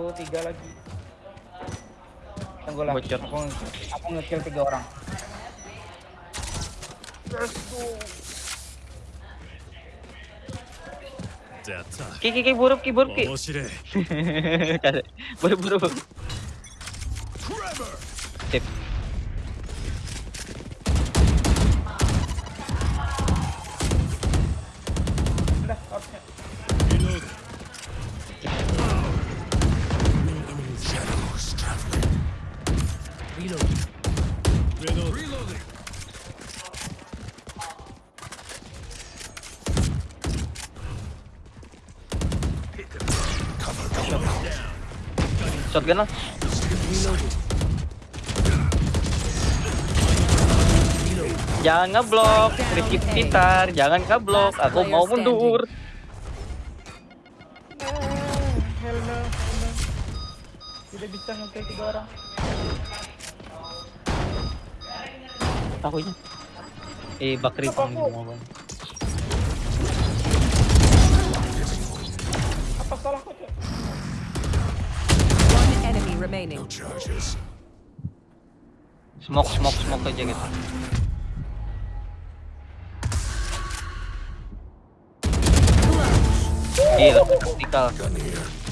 satu tiga lagi. Tunggu lah. Bocor. aku aku ngekill tiga orang. Let's go. Kiki kiki buruk kiki buruk kiki buruk buruk. Burup. Shotgun lah. Jangan ngeblok, Rizky sekitar, jangan ngeblok, aku mau mundur. No. Tidak bisa nge-kill tiga orang. Takutnya. Eh, Bakri aku? Apa salahku, Cok? One enemy remaining. charges Smoke, smoke, smoke aja gitu. Gila, taktikal. gun here